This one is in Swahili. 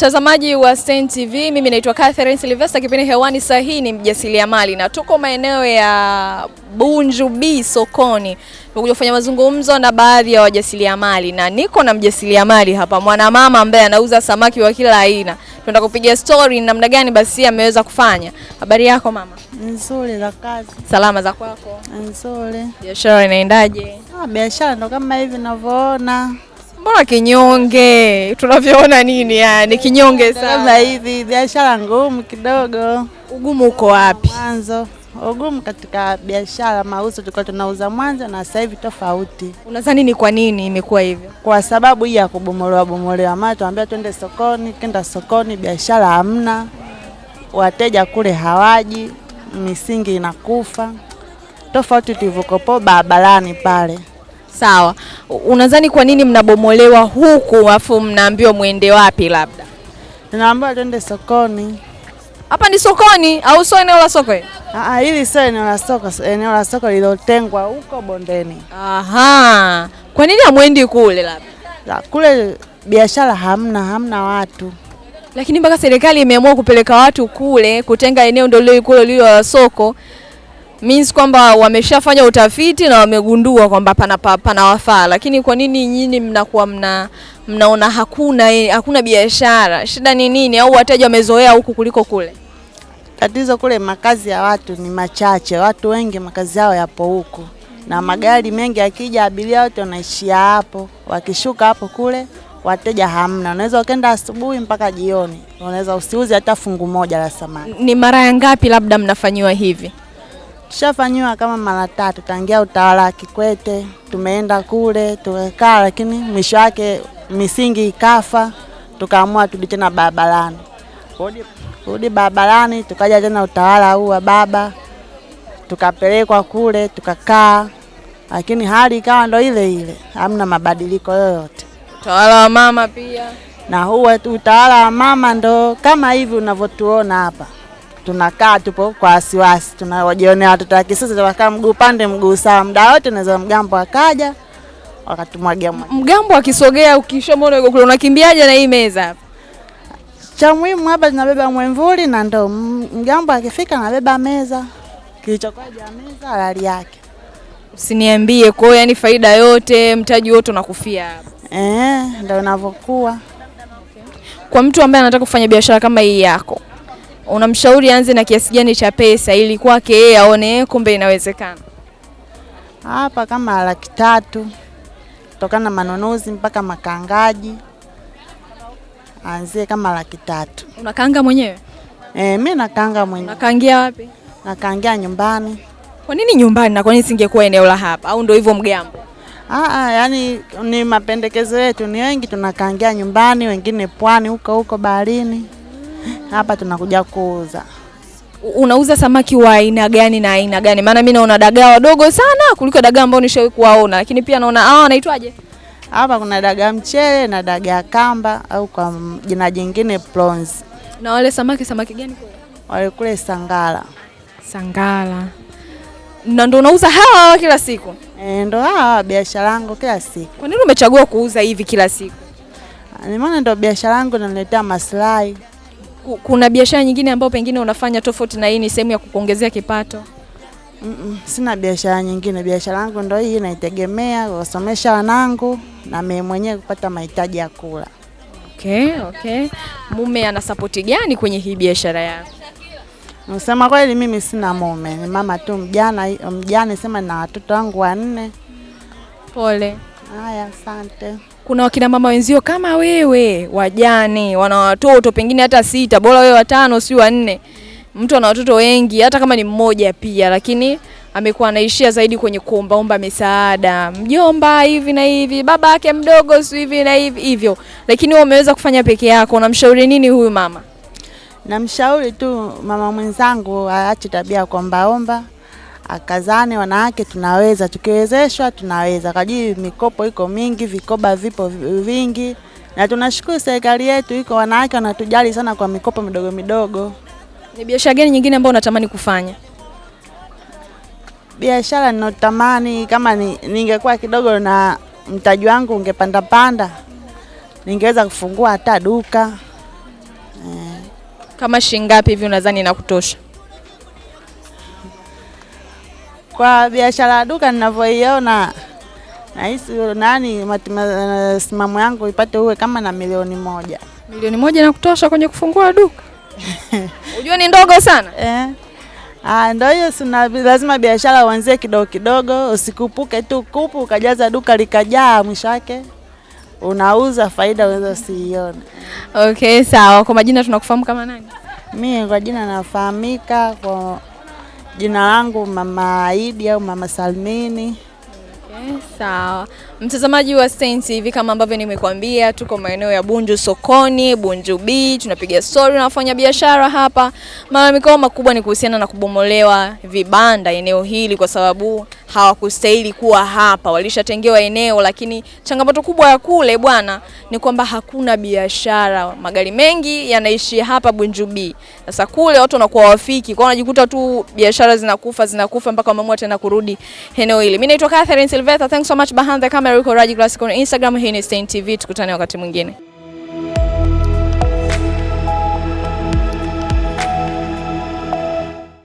mtazamaji wa Stein TV, mimi naitwa Catherine Silvester, Kipindi hewani saa hii ni mjasiriamali na tuko maeneo ya Bunju B sokoni. Tumekuja kufanya mazungumzo na baadhi ya wajasiriamali na niko na mjasiriamali hapa, mwanamama ambaye anauza samaki wa kila aina. Tunataka kupiga story namna gani basi ameweza kufanya. Habari yako mama? Nzuri za kazi, Salama za kwako? nzuri. Biashara inaendaje? Ah, biashara ndo kama hivi ninavyoona, Mbona kinyonge? Tunavyoona nini yani kinyonge sana. hivi biashara ngumu kidogo Ugumu uko wapi? mwanzo. Ugumu katika biashara, mauzo tulikuwa tunauza mwanzo na sasa hivi tofauti, Unadhani ni kwa nini imekuwa hivyo? kwa sababu hii ya kubomolewa bomolewa. Maana tuambia twende sokoni, kenda sokoni, biashara hamna, wateja kule hawaji, misingi inakufa, tofauti tulivyokopo barabarani pale. Sawa. Unadhani kwa nini mnabomolewa huku afu mnaambiwa mwende wapi labda? naambiwa twende sokoni. Hapa ni sokoni au sio eneo la soko? hili? Ah, hili sio eneo la soko, eneo la soko lilotengwa huko bondeni. Aha. Kwa nini hamwendi kule labda? La, kule biashara hamna, hamna watu. Lakini mpaka serikali imeamua kupeleka watu kule, kutenga eneo ndio lile kule lilo la soko. Means kwamba wameshafanya utafiti na wamegundua kwamba pana pana panawafaa. Lakini kwa nini nyinyi mnakuwa mna mnaona hakuna hakuna biashara? Shida ni nini? Au wateja wamezoea huku kuliko kule? Tatizo kule makazi ya watu ni machache, watu wengi makazi yao yapo huku, na magari mengi akija, abiria wote wanaishia hapo, wakishuka hapo kule wateja hamna. Unaweza ukenda asubuhi mpaka jioni, unaweza usiuze hata fungu moja la samaki. Ni mara ya ngapi labda mnafanyiwa hivi? Tushafanyiwa kama mara tatu tangia utawala wa Kikwete, tumeenda kule tumekaa, lakini mwisho wake misingi ikafa, tukaamua turudi tena barabarani. Kurudi kurudi barabarani, tukaja tena utawala huu wa baba, tukapelekwa kule tukakaa, lakini hali ikawa ndo ile ile, hamna mabadiliko yoyote. Utawala wa mama pia. Na huu utawala wa mama ndo kama hivi unavyotuona hapa, tunakaa tupo kwa wasiwasi, tunawajionea watoto wa kisasa, tunakaa mguu pande mguu sawa, muda wote naweza mgambo akaja wakatumwagia maji. Mgambo akisogea ukishamwona yuko kule unakimbiaje na hii meza hapa? Cha muhimu hapa tunabeba mwemvuli na ndoo. Mgambo akifika nabeba meza, kilichokuwa juu ya meza halali yake. Usiniambie kwa hiyo yani faida yote mtaji wote unakufia hapa. Eh, ndo inavyokuwa. Kwa mtu ambaye anataka kufanya biashara kama hii yako, unamshauri anze na kiasi gani cha pesa ili kwake yeye aone kumbe inawezekana? Hapa kama laki tatu kutokana na manunuzi mpaka makangaji, anzie kama laki tatu. Unakaanga mwenyewe? Eh, mi nakanga mwenyewe, Nakaangia wapi? nakangia nyumbani. Kwa nini nyumbani na kwa nini singekuwa eneo la hapa au ndio hivyo mgambo? Ah, ah, yani ni mapendekezo yetu, ni wengi tunakangia nyumbani, wengine pwani huko huko baharini. Hapa tunakuja kuuza. Unauza samaki wa aina gani na aina gani? Maana mimi naona dagaa wadogo sana kuliko dagaa ambao nishawahi kuwaona, lakini pia naona hawa wanaitwaje? Hapa kuna dagaa mchele na dagaa kamba au kwa jina jingine prawns. Na wale samaki samaki gani kule? Wale kule Sangala. Sangala. Na ndo unauza hawa kila siku? E, ndo hawa biashara yangu kila siku. Kwa nini umechagua kuuza hivi kila siku? Ni maana ndo biashara yangu inaniletea maslahi. Ku- Kuna biashara nyingine ambayo pengine unafanya tofauti na hii ni sehemu ya kukuongezea kipato? Mm-mm, sina biashara nyingine. Biashara yangu ndio hii naitegemea kusomesha wanangu na mimi mwenyewe kupata mahitaji ya kula. Okay, okay. Mume ana sapoti gani kwenye hii biashara yako? Nasema kweli mimi sina mume, ni mama tu mjana, mjane sema na watoto wangu wanne. Pole. Haya, asante. Kuna wakina mama wenzio kama wewe, wajane, wana watoto pengine hata sita, bora wewe watano, si wanne. Mtu ana watoto wengi, hata kama ni mmoja pia, lakini amekuwa anaishia zaidi kwenye kuombaomba misaada, mjomba hivi na hivi, baba yake mdogo si hivi na hivi hivyo, lakini wewe umeweza kufanya peke yako. Unamshauri nini huyu mama? Namshauri tu mama mwenzangu aache tabia ya kuombaomba, akazane. Wanawake tunaweza, tukiwezeshwa tunaweza. kajii mikopo iko mingi, vikoba vipo vingi, na tunashukuru serikali yetu iko, wanawake wanatujali sana kwa mikopo midogo midogo. Ni biashara gani nyingine ambayo unatamani kufanya? Biashara ninayotamani kama ni, ningekuwa kidogo na mtaji wangu ungepanda panda, ningeweza kufungua hata duka Kama shilingi ngapi hivi unadhani inakutosha? Kwa biashara ya duka ninavyoiona, nahisi nani msimamo yangu ipate uwe kama na milioni moja Milioni moja na kutosha kwenye kufungua duka? Unajua ni ndogo sana. eh. Ah, ndio hiyo, sina lazima biashara uanzie kidogo kidogo, usikupuke tu kupu ukajaza duka likajaa, mwisho wake unauza faida unaweza usiione. Okay, sawa. Kwa majina tunakufahamu kama nani? Mimi kwa jina nafahamika kwa jina langu Mama Aidi au Mama Salmini. Sawa. Mtazamaji wa Stein TV kama ambavyo nimekuambia, tuko maeneo ya Bunju sokoni, Bunju B, tunapiga story na wafanya biashara hapa. Malalamiko makubwa ni kuhusiana na kubomolewa vibanda eneo hili kwa sababu hawakustahili kuwa hapa, walishatengewa eneo, lakini changamoto kubwa ya kule bwana ni kwamba hakuna biashara. Magari mengi yanaishi hapa Bunjubi. Sasa kule watu wanakuwa wafiki, kwa wanajikuta tu biashara zinakufa zinakufa mpaka wameamua tena kurudi eneo hili. Mimi naitwa Catherine Silveta. Thanks so much behind the camera. Uko Raji Classic on Instagram. Hii ni Stein TV. Tukutane wakati mwingine.